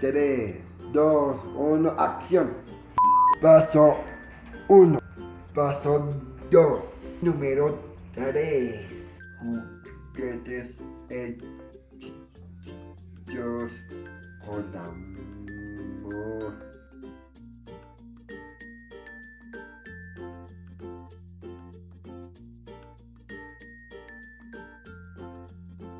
3, 2, 1, acción. Paso 1. Paso 2. Número 3. Juguetes